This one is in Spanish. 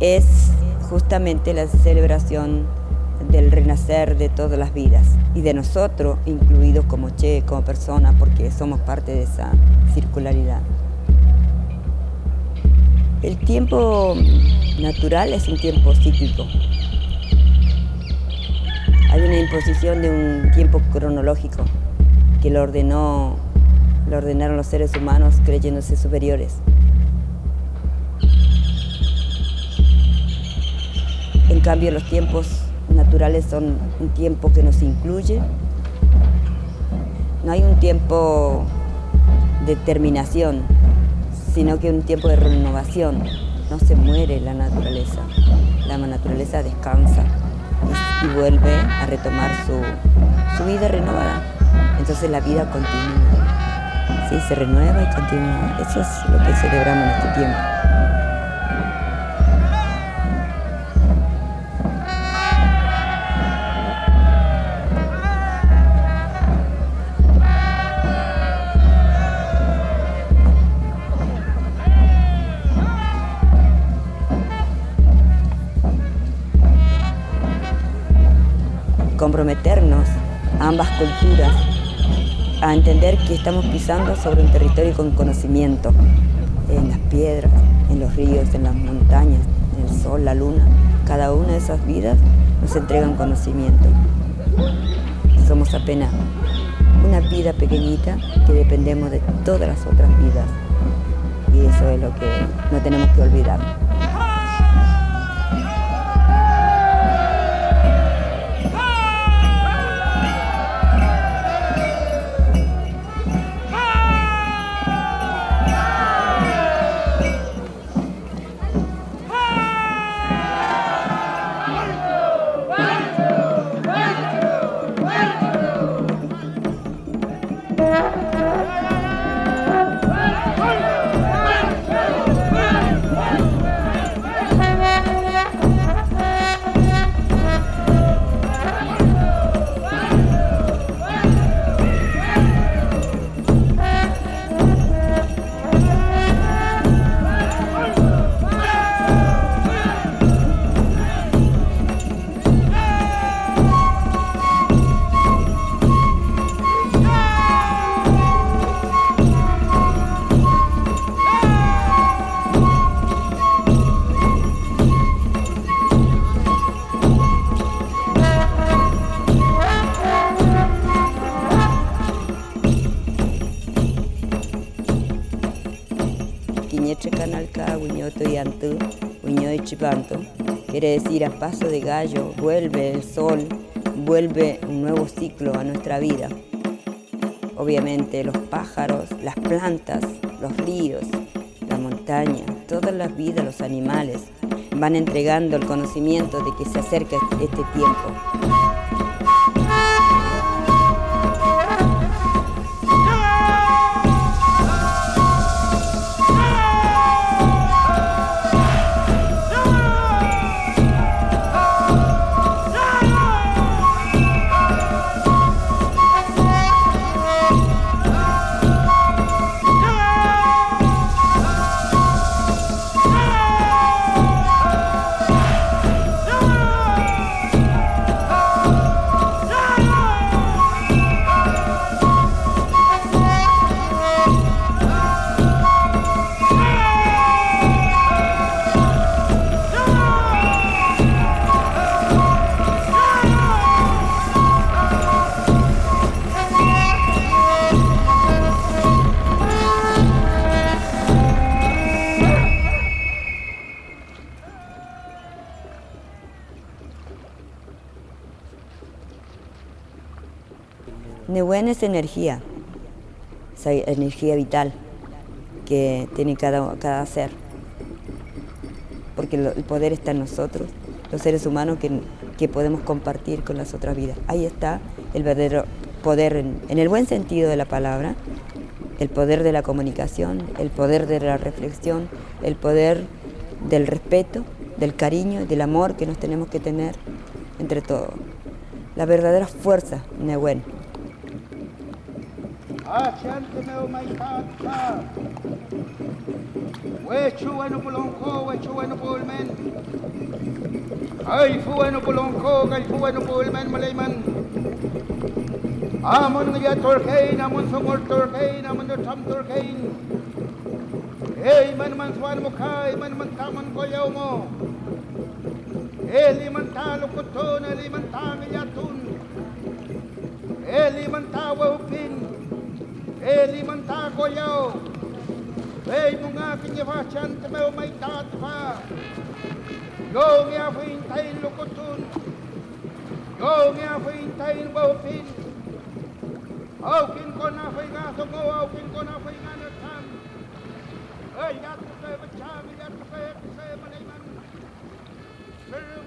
es justamente la celebración del renacer de todas las vidas y de nosotros, incluidos como Che, como persona, porque somos parte de esa circularidad. El tiempo natural es un tiempo cíclico. Hay una imposición de un tiempo cronológico que lo, ordenó, lo ordenaron los seres humanos creyéndose superiores. Cambio, los tiempos naturales son un tiempo que nos incluye. No hay un tiempo de terminación, sino que un tiempo de renovación. No se muere la naturaleza, la naturaleza descansa y vuelve a retomar su, su vida renovada. Entonces la vida continúa. Sí, se renueva y continúa. Eso es lo que celebramos en este tiempo. Comprometernos a ambas culturas, a entender que estamos pisando sobre un territorio con conocimiento, en las piedras, en los ríos, en las montañas, en el sol, la luna. Cada una de esas vidas nos entrega un conocimiento. Somos apenas una vida pequeñita que dependemos de todas las otras vidas. Y eso es lo que no tenemos que olvidar. Quiere decir a paso de gallo, vuelve el sol, vuelve un nuevo ciclo a nuestra vida. Obviamente los pájaros, las plantas, los ríos, la montaña, todas las vidas, los animales, van entregando el conocimiento de que se acerca este tiempo. Nehuen es energía, esa energía vital que tiene cada, cada ser, porque el poder está en nosotros, los seres humanos que, podemos compartir con las otras vidas. Ahí está el verdadero poder en, en el buen sentido de la palabra, el poder de la comunicación, el poder de la reflexión, el poder del respeto, del cariño, del amor que nos tenemos que tener entre todos. La verdadera fuerza, Nehuen. Acerte meu mai tata. We chu we no bulonko, we chu we no bulmen. Ay fu we no bulonko, kay malayman. Amun ngya torkein, amun sumur torkein, amun do tam torkein. Hey man man swan mukha, man man taman ko mo. Eli man ta lukutun, eli man ta ngya tun. Eli man ta wupin. Eli manta goyao. Ei nunga kinye va meu mai ta va. Yo mia fin tai lu kutun. Yo mia fin tai bo fin. Au kin ko na fai ga to go au kin ko na fai ga na tan. Ei ya te te va cha mi ya te. Ya